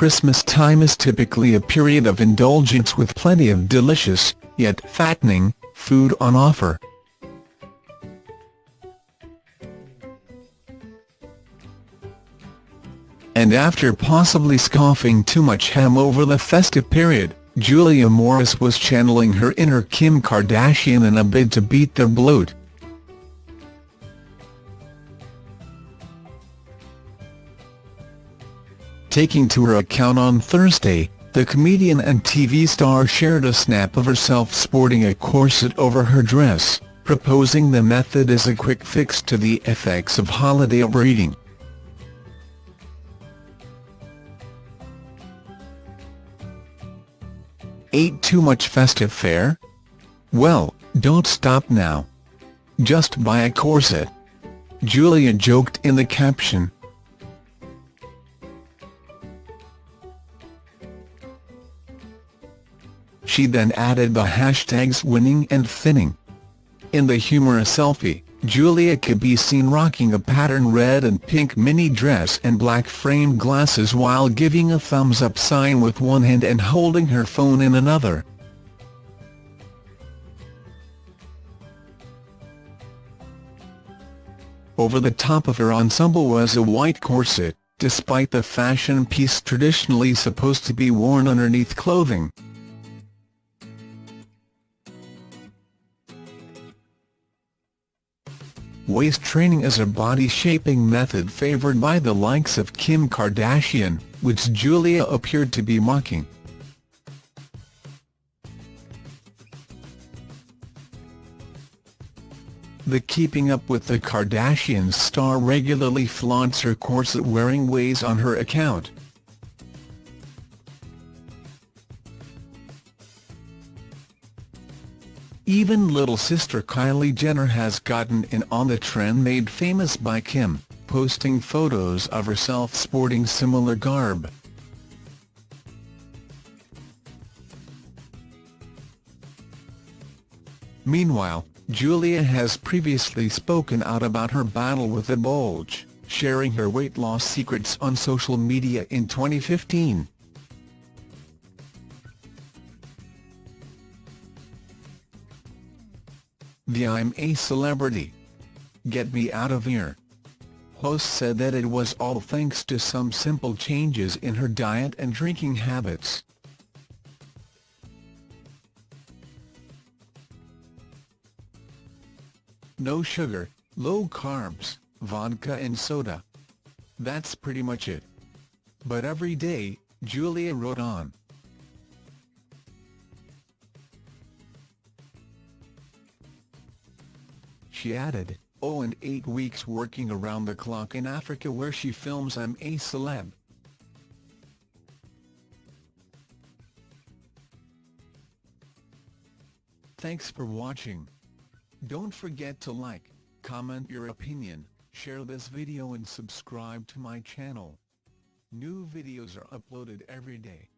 Christmas time is typically a period of indulgence with plenty of delicious, yet fattening, food on offer. And after possibly scoffing too much ham over the festive period, Julia Morris was channeling her inner Kim Kardashian in a bid to beat the bloat. Taking to her account on Thursday, the comedian and TV star shared a snap of herself sporting a corset over her dress, proposing the method as a quick fix to the effects of holiday overeating. Ate too much festive fare? Well, don't stop now. Just buy a corset. Julia joked in the caption. She then added the hashtags winning and thinning. In the humorous selfie, Julia could be seen rocking a patterned red and pink mini dress and black framed glasses while giving a thumbs up sign with one hand and holding her phone in another. Over the top of her ensemble was a white corset, despite the fashion piece traditionally supposed to be worn underneath clothing. Waist training is a body-shaping method favored by the likes of Kim Kardashian, which Julia appeared to be mocking. The Keeping Up with the Kardashians star regularly flaunts her corset-wearing ways on her account. Even little sister Kylie Jenner has gotten in on the trend made famous by Kim, posting photos of herself sporting similar garb. Meanwhile, Julia has previously spoken out about her battle with the bulge, sharing her weight loss secrets on social media in 2015. The I'm a Celebrity. Get Me Out of Here. Host said that it was all thanks to some simple changes in her diet and drinking habits. No sugar, low carbs, vodka and soda. That's pretty much it. But every day, Julia wrote on. She added, oh and eight weeks working around the clock in Africa where she films I'm a Celeb. Thanks for watching. Don't forget to like, comment your opinion, share this video and subscribe to my channel. New videos are uploaded every day.